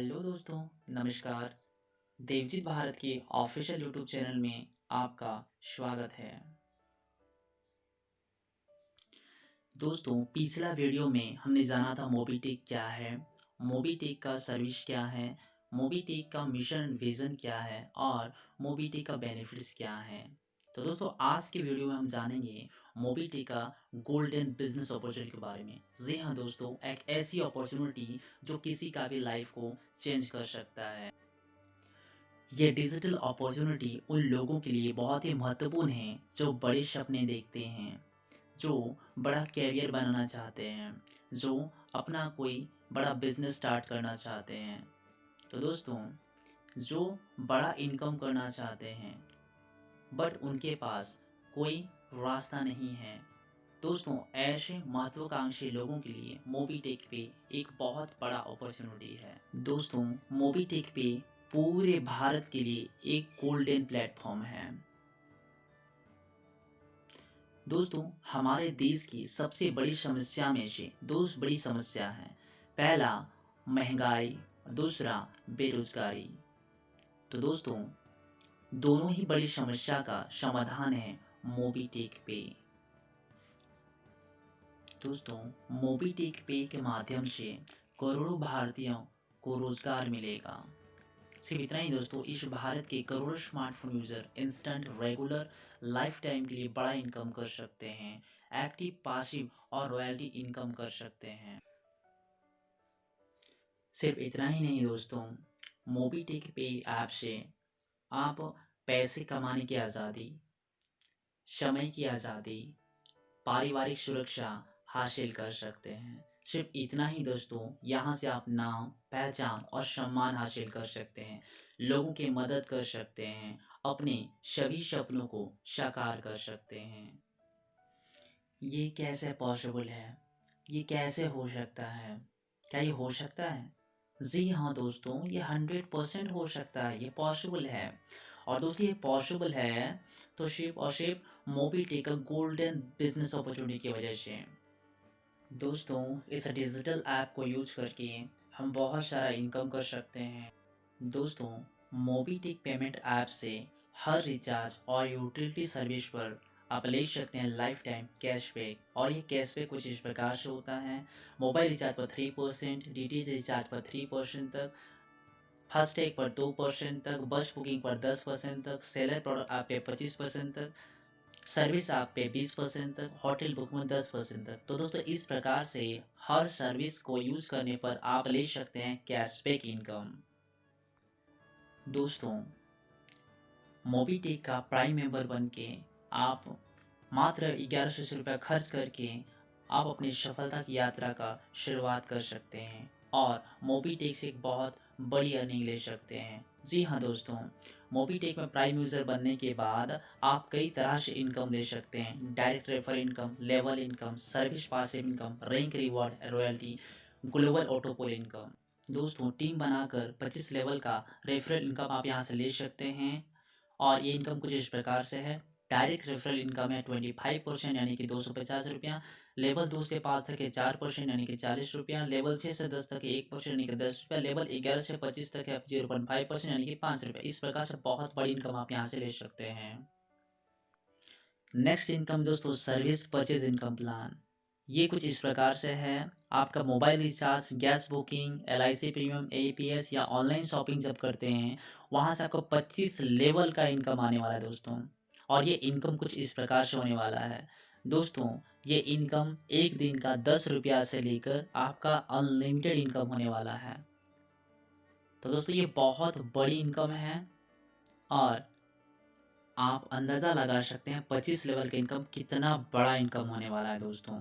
Hello दोस्तों, नमस्कार। देवजीत भारत के ऑफिशियल यूट्यूब चैनल में आपका स्वागत है। दोस्तों, पिछला वीडियो में हमने जाना था मोबीटेक क्या है, मोबीटेक का सर्विस क्या है, मोबीटेक का मिशन, विज़न क्या है और मोबीटेक का बेनिफिट्स क्या है। तो दोस्तों, आज के वीडियो में हम जानेंगे मोबीटी का गोल्डन बिज़नेस अपॉर्चुनिटी के बारे में। जी हाँ दोस्तों, एक ऐसी अपॉर्चुनिटी जो किसी का भी लाइफ को चेंज कर सकता है। ये डिजिटल अपॉर्चुनिटी उन लोगों के लिए बहुत ही महत्वपूर्ण है, जो बड़े सपने देखते हैं, जो बड़ा कैरियर बनाना चाहते हैं, जो अपना कोई बड़ा बिज़नेस स्टार्ट करना चाहते हैं। तो दोस्तों, जो बड़ा इनकम करना चाहते हैं बट उनके पास कोई रास्ता नहीं है। दोस्तों, ऐसे महत्वाकांक्षी लोगों के लिए मोबीटेक पे एक बहुत बड़ा अपॉर्चुनिटी है। दोस्तों, मोबीटेक पे पूरे भारत के लिए एक गोल्डन प्लेटफॉर्म है। दोस्तों, हमारे देश की सबसे बड़ी समस्या में से दो बड़ी समस्या है। पहला, महँगाई, दूसरा, बेरोजगारी। तो दोस्तों दोनों ही बड़ी समस्या का समाधान है मोबीटेक पे। दोस्तों, मोबीटेक पे के माध्यम से करोड़ों भारतीयों को रोज़गार मिलेगा। सिर्फ़ इतना ही दोस्तों, इस भारत के करोड़ों smartphone user instant regular lifetime के लिए बड़ा इनकम कर सकते हैं एक्टिव पासिव और रॉयल्टी इनकम कर सकते हैं। सिर्फ़ इतना ही नहीं दोस्तों, मोबीटेक पे ऐप से आप पैसे कमाने की आज़ादी, समय की आज़ादी, पारिवारिक सुरक्षा हासिल कर सकते हैं। सिर्फ़ इतना ही दोस्तों, यहाँ से आप नाम, पहचान और सम्मान हासिल कर सकते हैं। लोगों की मदद कर सकते हैं, अपने सभी सपनों को साकार कर सकते हैं। ये कैसे पॉसिबल है? ये कैसे हो सकता है? क्या ये हो सकता है? जी हाँ दोस्तों, ये हंड्रेड परसेंट हो सकता है, ये पॉसिबल है। और दोस्तों, ये पॉसिबल है तो सिर्फ़ और सिर्फ़ Mobi tech golden business opportunity की वजह से। दोस्तों, इस डिजिटल ऐप को यूज़ करके हम बहुत सारा इनकम कर सकते हैं। दोस्तों मोबी टेक पेमेंट ऐप से हर रिचार्ज और यूटिलिटी सर्विस पर आप ले सकते हैं लाइफ टाइम कैशबैक और ये कैशबैक कुछ इस प्रकार से होता है। मोबाइल रिचार्ज पर थ्री परसेंट डी रिचार्ज पर थ्री परसेंट तक फ़र्स्ट टैग पर दो परसेंट तक बस बुकिंग पर दस परसेंट तक सेलर प्रोडक्ट आप पे पच्चीस परसेंट तक सर्विस आप पे बीस परसेंट तक होटल बुक में दस परसेंट तक। तो दोस्तों, इस प्रकार से हर सर्विस को यूज़ करने पर आप ले सकते हैं कैशबैक इनकम दोस्तों मोबीटेक का प्राइम मेंबर बन के आप मात्र ग्यारह सौ रुपये खर्च करके आप अपनी सफलता की यात्रा का शुरुआत कर सकते हैं और मोबीटेक से एक बहुत बड़ी अर्निंग ले सकते हैं। जी हाँ दोस्तों, मोबीटेक में प्राइम यूज़र बनने के बाद आप कई तरह से इनकम ले सकते हैं। Direct refer income level income service passive income rank reward royalty global autopool income दोस्तों टीम बनाकर 25 लेवल का रेफरल इनकम आप यहाँ से ले सकते हैं और ये इनकम कुछ इस प्रकार से है। डायरेक्ट रेफरल इनकम है ट्वेंटी फाइव परसेंट, यानी कि दो सौ पचास रुपया। लेवल दो से पाँच तक है चार परसेंट, यानी कि चालीस रुपया। लेवल छः से दस तक है एक परसेंट, यानी कि दस रुपया। लेवल ग्यारह से पच्चीस तक है ज़ीरो पॉइंट फाइव परसेंट, यानी कि पाँच रुपया। इस प्रकार से बहुत बड़ी इनकम आप यहाँ से ले सकते हैं। नेक्स्ट इनकम दोस्तों, सर्विस परचेज इनकम प्लान। ये कुछ इस प्रकार से है। आपका mobile recharge, gas booking L I C premium, A P S या ऑनलाइन शॉपिंग जब करते हैं, वहाँ से आपको 25 लेवल का इनकम आने वाला है दोस्तों। और ये इनकम कुछ इस प्रकार से होने वाला है। दोस्तों, ये इनकम एक दिन का दस रुपया से लेकर आपका अनलिमिटेड इनकम होने वाला है। तो दोस्तों, ये बहुत बड़ी इनकम है और आप अंदाज़ा लगा सकते हैं पच्चीस लेवल का इनकम कितना बड़ा इनकम होने वाला है दोस्तों।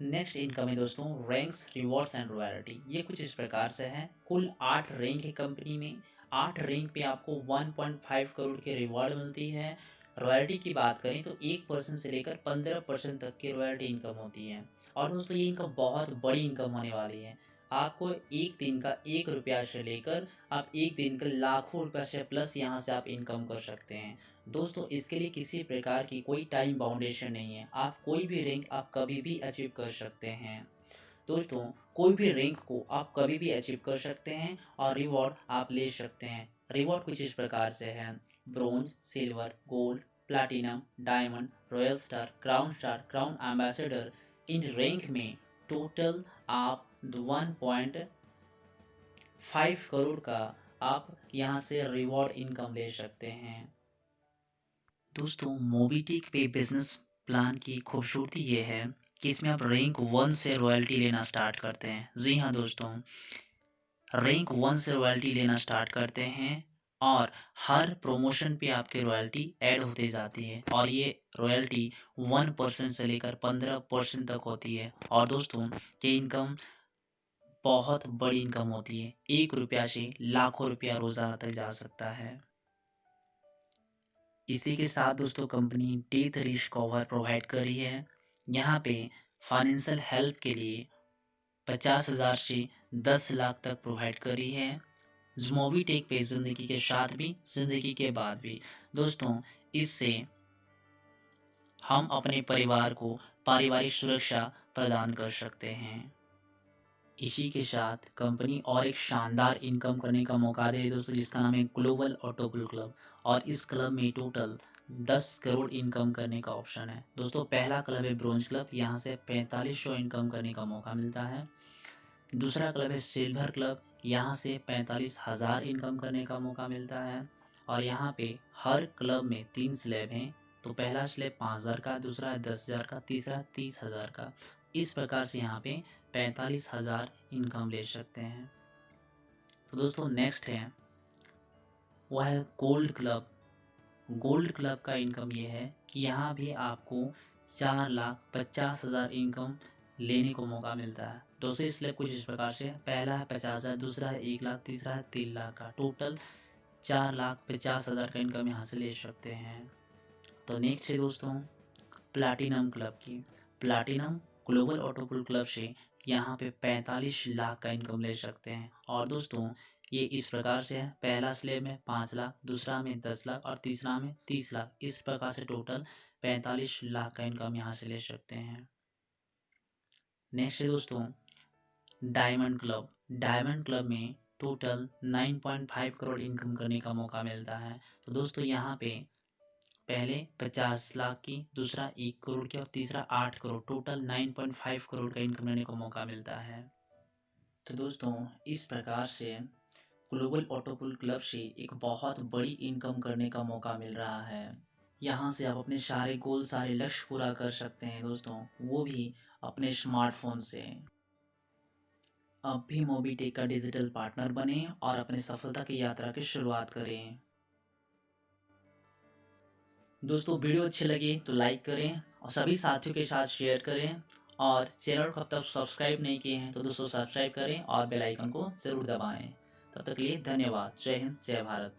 नेक्स्ट इनकम है दोस्तों रैंक्स रिवॉर्ड्स एंड रॉयल्टी ये कुछ इस प्रकार से है। कुल आठ रैंक है कंपनी में। आठ रैंक पे आपको 1.5 करोड़ की रिवॉर्ड मिलती है। रॉयल्टी की बात करें तो एक परसेंट से लेकर पंद्रह परसेंट तक की रॉयल्टी इनकम होती है। और दोस्तों, ये इनकम बहुत बड़ी इनकम होने वाली है। आपको एक दिन का एक रुपया से लेकर आप एक दिन का लाखों रुपया से प्लस यहाँ से आप इनकम कर सकते हैं। दोस्तों, इसके लिए किसी प्रकार की कोई टाइम बाउंडेशन नहीं है। आप कोई भी रैंक आप कभी भी अचीव कर सकते हैं। दोस्तों, कोई भी रैंक को आप कभी भी अचीव कर सकते हैं और रिवॉर्ड आप ले सकते हैं। रिवॉर्ड कुछ इस प्रकार से है। Bronze silver gold platinum diamond royal star crown star crown ambassador इन रैंक में टोटल आप वन पॉइंट फाइव करोड़ का आप यहाँ से रिवॉर्ड इनकम ले सकते हैं। दोस्तों मोबीटिक पे बिज़नेस प्लान की खूबसूरती ये है। कि इसमें आप रैंक वन से रॉयल्टी लेना स्टार्ट करते हैं? जी हाँ दोस्तों रैंक वन से रॉयल्टी लेना स्टार्ट करते हैं और हर प्रमोशन पे आपके रॉयल्टी ऐड होती जाती है और ये रॉयल्टी वन परसेंट से लेकर पंद्रह परसेंट तक होती है। और दोस्तों, ये इनकम बहुत बड़ी इनकम होती है। एक रुपया से लाखों रुपया रोज़ाना तक जा सकता है। इसी के साथ दोस्तों company death risk cover provide कर रही है। यहाँ पे फाइनेंशियल हेल्प के लिए पचास हज़ार से दस लाख तक प्रोवाइड कर है। जुमोवी टेक पे ज़िंदगी के साथ भी, ज़िंदगी के बाद भी। दोस्तों, इससे हम अपने परिवार को पारिवारिक सुरक्षा प्रदान कर सकते हैं। इसी के साथ कंपनी और एक शानदार इनकम करने का मौका दे। दोस्तों, जिसका नाम है ग्लोबल ऑटोबल क्लब और इस क्लब में टोटल दस करोड़ इनकम करने का ऑप्शन है। दोस्तों, पहला क्लब है ब्रोंज क्लब। यहाँ से पैंतालीस सौ इनकम करने का मौका मिलता है। दूसरा क्लब है सिल्वर क्लब। यहाँ से पैंतालीस हज़ार इनकम करने का मौका मिलता है। और यहाँ पे हर क्लब में तीन स्लैब हैं। तो पहला स्लैब पाँच हज़ार का, दूसरा दस हज़ार का, तीसरा तीस हज़ार का। इस प्रकार से यहाँ पे पैंतालीस हज़ार इनकम ले सकते हैं। तो दोस्तों, नेक्स्ट है, वह है गोल्ड क्लब। गोल्ड क्लब का इनकम ये है कि यहाँ भी आपको चार लाख पचास हज़ार इनकम लेने को मौका मिलता है। दोस्तों स्लैब कुछ इस प्रकार से, पहला है पचास हज़ार, दूसरा है एक लाख, तीसरा है तीन लाख का। टोटल चार लाख पचास हज़ार का इनकम यहाँ से ले सकते हैं। तो नेक्स्ट है दोस्तों प्लाटिनम क्लब की। प्लाटिनम ग्लोबल ऑटोपुल क्लब से यहाँ पे पैंतालीस लाख का इनकम ले सकते हैं। और दोस्तों ये इस प्रकार से है। पहला स्लेब में पाँच लाख, दूसरा में दस लाख और तीसरा में तीस लाख। इस प्रकार से टोटल पैंतालीस लाख का इनकम यहाँ से ले सकते हैं। नेक्स्ट है दोस्तों डायमंड क्लब डायमंड क्लब में टोटल 9.5 करोड़ इनकम करने का मौका मिलता है। तो दोस्तों, यहाँ पे पहले 50 लाख की, दूसरा एक करोड़ की और तीसरा आठ करोड़ टोटल 9.5 करोड़ का इनकम लेने को मौका मिलता है। तो दोस्तों, इस प्रकार से ग्लोबल ऑटोपुल क्लब से एक बहुत बड़ी इनकम करने का मौका मिल रहा है। यहाँ से आप अपने सारे गोल, सारे लक्ष्य पूरा कर सकते हैं दोस्तों, वो भी अपने स्मार्टफ़ोन से। अब भी मोबीटेक का डिजिटल पार्टनर बने और अपने सफलता की यात्रा की शुरुआत करें। दोस्तों, वीडियो अच्छी लगी तो लाइक करें और सभी साथियों के साथ शेयर करें और चैनल को अब तक सब्सक्राइब नहीं किए हैं तो दोस्तों, सब्सक्राइब करें और बेल आइकन को ज़रूर दबाएँ। तब तक लिए धन्यवाद। जय हिंद जय भारत।